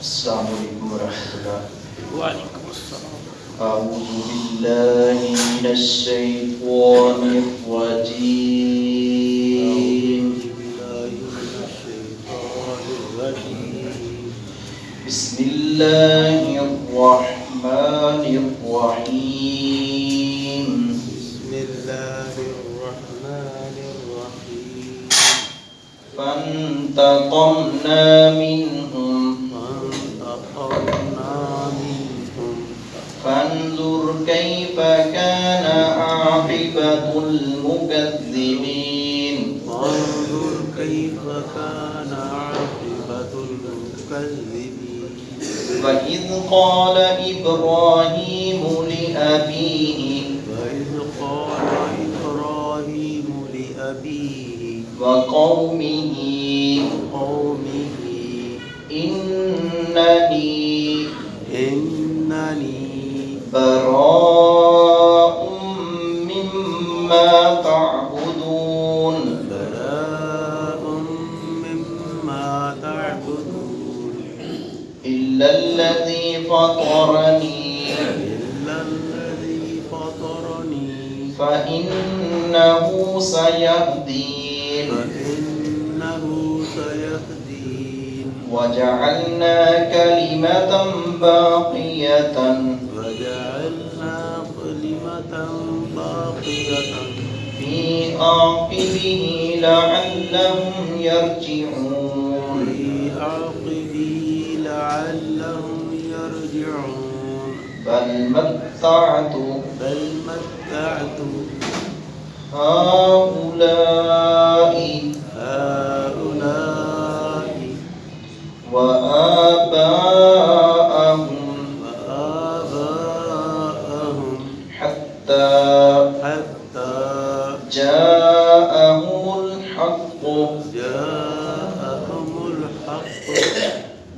السلام علیکم ورحمۃ اللہ وعلیکم السلام. أعوذ بالله من الشيطان الرجيم. بسم الله الرحمن الرحيم. بسم الله الرحمن الرحيم. فانتقمنا منهم فانتقمنا منهم فانظر كيف كان عاقبة المكذبين؟ فانظر كيف كان عاقبة المكذبين؟ وإذ قال إبراهيم لأبيه وإذ قال إبراهيم لأبيه وقومه قومه إنني إنني براء مما تعبدون براء مما تعبدون إلا الذي فطرني إلا الذي فطرني فإنه سيهدين فإنه سيهدين وجعلنا كلمة باقية باقية في عاقبه لعلهم يرجعون في عقبه لعلهم يرجعون بل متعت بل متعت هؤلاء هؤلاء حتى حتى جاءهم الحق جاءهم الحق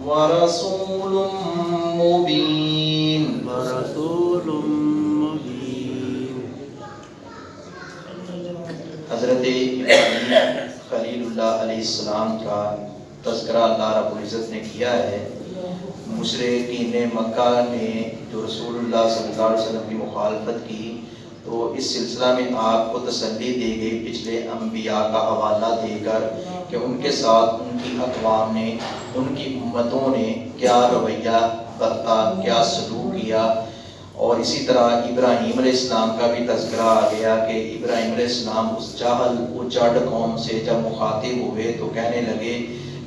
ورسول مبين. ورسول مبين. حضرت خلیل اللہ علیہ السلام کا تذکرہ اللہ رب العزت نے کیا ہے دوسرے مشرقین مکہ نے جو رسول اللہ صلی اللہ علیہ وسلم کی مخالفت کی، تو اس سلسلہ میں آپ کو تسلی دی گئی پچھلے انبیاء کا حوالہ دے کر کہ ان کے ساتھ ان کی اقوام نے، ان کی امتوں نے کیا رویہ برتا، کیا سلوک کیا۔ اور اسی طرح ابراہیم علیہ السلام کا بھی تذکرہ آ گیا کہ ابراہیم علیہ السلام اس جاہل اجڑ قوم سے جب مخاطب ہوئے تو کہنے لگے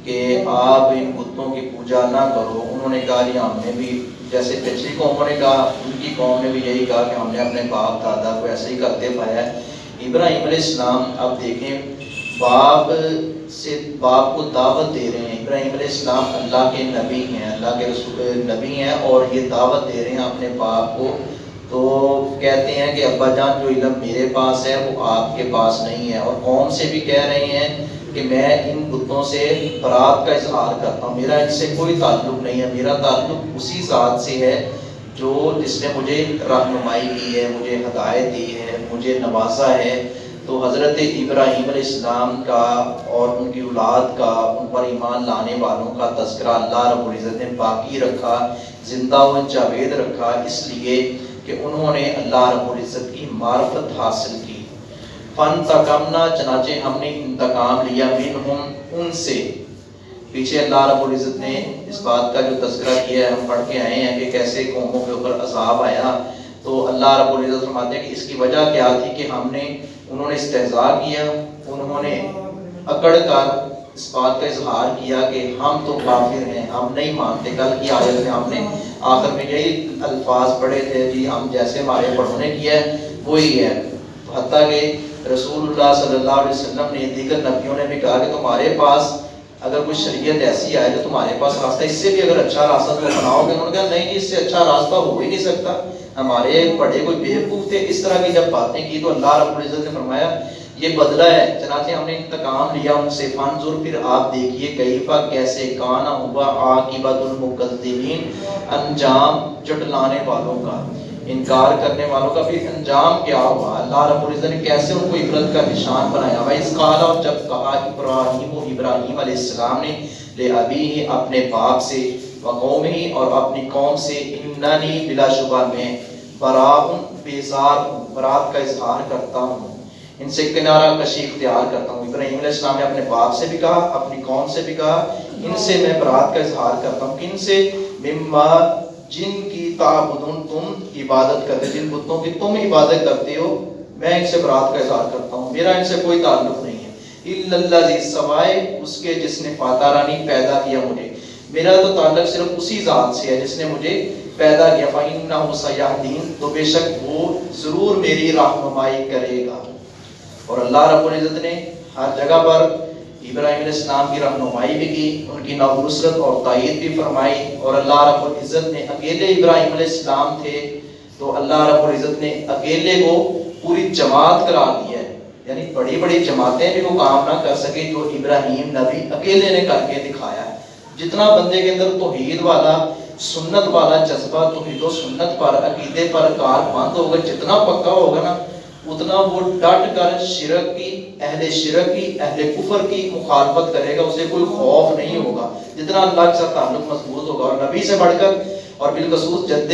کہ آپ ان بتوں کی پوجا نہ کرو۔ انہوں نے کہا جی ہم نے بھی جیسے پچھلی قوموں نے کہا، ان کی قوم نے بھی یہی کہا کہ ہم نے اپنے باپ، دادا کو ایسے ہی کرتے پایا ہے۔ ابراہیم علیہ السلام اب دیکھیں، باپ سے باپ کو دعوت دے رہے ہیں۔ ابراہیم علیہ السلام اللہ کے نبی ہیں، اللہ کے رسول، نبی ہیں اور یہ دعوت دے رہے ہیں اپنے باپ کو۔ تو کہتے ہیں کہ ابا جان، جو علم میرے پاس ہے وہ آپ کے پاس نہیں ہے۔ اور قوم سے بھی کہہ رہے ہیں کہ میں ان بتوں سے برات کا اظہار کرتا ہوں۔ میرا ان سے کوئی تعلق نہیں ہے۔ میرا تعلق اسی ذات سے ہے جو جس نے مجھے رہنمائی کی ہے، مجھے ہدایت دی ہے، مجھے نوازا ہے۔ تو حضرت ابراہیم علیہ السلام کا اور ان کی اولاد کا، ان پر ایمان لانے والوں کا تذکرہ اللہ رب العزت نے باقی رکھا، زندہ و جاوید رکھا۔ اس لیے کہ انہوں نے اللہ رب العزت کی معرفت حاصل کی فن تکمنا چنانچہ ہم نے انتقام لیا منہم ان سے۔ پیچھے اللہ رب العزت نے اس بات کا جو تذکرہ کیا ہے، ہم پڑھ کے آئے ہیں کہ کیسے قوموں کے اوپر عذاب آیا۔ تو اللہ رب العزت فرماتے ہیں کہ اس کی وجہ کیا تھی کہ ہم نے، انہوں نے استحضاء کیا، انہوں نے اکڑ کر اس بات کا اظہار کیا کہ ہم تو کافر ہیں، ہم نہیں مانتے۔ کل کی آیت میں ہم نے آخر میں یہی الفاظ پڑھے تھے جی ہم جیسے ہمارے پڑھوں نے کیا ہے، وہی ہے۔ حتیٰ کہ رسول اللہ صلی اللہ علیہ وسلم نے دیگر نبیوں نے بھی کہا کہ تمہارے پاس اگر کوئی شریعت ایسی آئے تو تمہارے پاس راستہ اس سے بھی اگر اچھا راستہ تو بناؤ گے۔ انہوں نے کہا نہیں جی اس سے اچھا راستہ ہو ہی نہیں سکتا۔ ہمارے بڑے کوئی بیوقوف تھے، اس طرح کی جب باتیں کی تو اللہ رب العزت نے فرمایا، یہ بدلہ ہے۔ چنانچہ ہم نے انتقام لیا، ان سے فانظر پھر آپ دیکھیے کیفا کیسے کانا ہوا عاقبت المقدمین، انجام جٹلانے والوں کا۔ انکار کرنے والوں کا پھر انجام کیا ہوا؟ اللہ رب العزت نے کیسے ان کو عبرت کا نشان بنایا؟ وہ اس قال اور جب کہا، ابراہیم و ابراہیم علیہ السلام نے، لے ابھی ہی اپنے باپ سے و قومی اور اپنی قوم سے اننی بلا شبہ، میں براؤن بیزار ہوں، برات کا اظہار کرتا ہوں، ان سے کنارہ کشی اختیار کرتا ہوں۔ ابراہیم علیہ السلام نے اپنے باپ سے بھی کہا، اپنی قوم سے بھی کہا، ان سے میں برات کا اظہار کرتا ہوں۔ کن سے مما جن کی تعبدون تم عبادت کرتے، جن بتوں کی تم عبادت کرتے ہو، میں ان سے برات کا اظہار کرتا ہوں۔ میرا ان سے کوئی تعلق نہیں ہے۔ اللہ سوائے اس کے جس نے فاتح رانی پیدا کیا مجھے۔ میرا تو تعلق صرف اسی ذات سے ہے جس نے مجھے پیدا کیا۔ فَإِنَّهُ سَيَهْدِينَ تو بے شک وہ ضرور میری رہنمائی کرے گا۔ اور اللہ رب العزت نے ہر جگہ پر ابراہیم علیہ السلام کی رہنمائی بھی کی، ان کی نو نصرت اور تائید بھی فرمائی اور اللہ رب العزت نے اکیلے ابراہیم علیہ السلام تھے تو اللہ رب العزت نے اکیلے کو پوری جماعت قرار دیا ہے۔ یعنی بڑی بڑی جماعتیں بھی وہ کام نہ کر سکے جو ابراہیم نبی اکیلے نے کر کے دکھایا۔ ہے جتنا بندے کے اندر توحید والا، سنت والا جذبہ توحید و سنت پر، عقیدے پر کار بند ہوگا، جتنا پکا ہوگا نا اتنا وہ ڈٹ کر شرک کی، اہل شرک کی، اہل کفر کی مخالفت کرے گا، اسے کوئی خوف نہیں ہوگا۔ جتنا اللہ کے ساتھ تعلق مضبوط ہوگا، اور نبی سے بڑھ کر، اور بالخصوص جد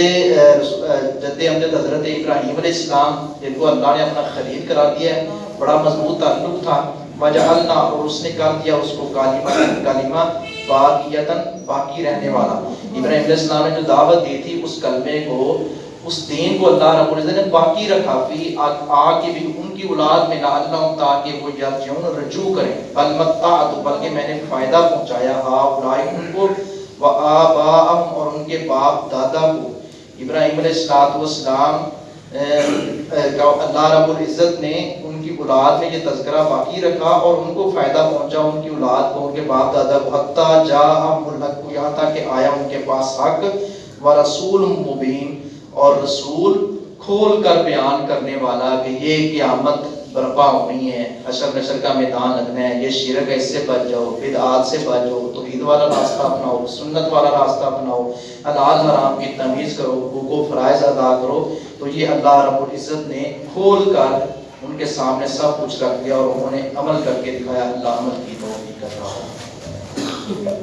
جد امجد حضرت ابراہیم علیہ السلام، جن کو اللہ نے اپنا خلیل کرا دیا ہے، بڑا مضبوط تعلق تھا۔ وجعلنا، اور اس نے کر دیا اس کو کلمہ کلمہ باقیتن باقی رہنے والا۔ ابراہیم علیہ السلام نے جو دعوت دی تھی، اس کلمے کو اس دین کو اللہ رب العزت نے باقی رکھا فی آگے بھی ان کی اولاد میں لعلہم تاکہ وہ یرجعون رجوع کریں۔ بل متعت، بلکہ میں نے فائدہ پہنچایا ہا اولائک ان کو و آباءہم اور ان کے باپ دادا کو۔ ابراہیم علیہ السلام اللہ رب العزت نے ان کی اولاد میں یہ تذکرہ باقی رکھا اور ان کو فائدہ پہنچا ان کی اولاد کو، ان کے باپ دادا کو۔ حتیٰ جا الحق کو یہاں تک کہ آیا ان کے پاس حق۔ و رسول مبین اور رسول کھول کر بیان کرنے والا کہ یہ قیامت برپا ہونی ہے، حشر نشر کا میدان لگنا ہے، یہ شرک ہے، اس سے بچ جاؤ، بدعات سے بچ جاؤ، توحید والا راستہ اپناؤ، سنت والا راستہ اپناؤ، حلال حرام کی تمیز کرو، حقوق و فرائض ادا کرو۔ تو یہ اللہ رب العزت نے کھول کر ان کے سامنے سب کچھ رکھ دیا اور انہوں نے عمل کر کے دکھایا، اللہ عمل کی توفیق کر رہا ہوں۔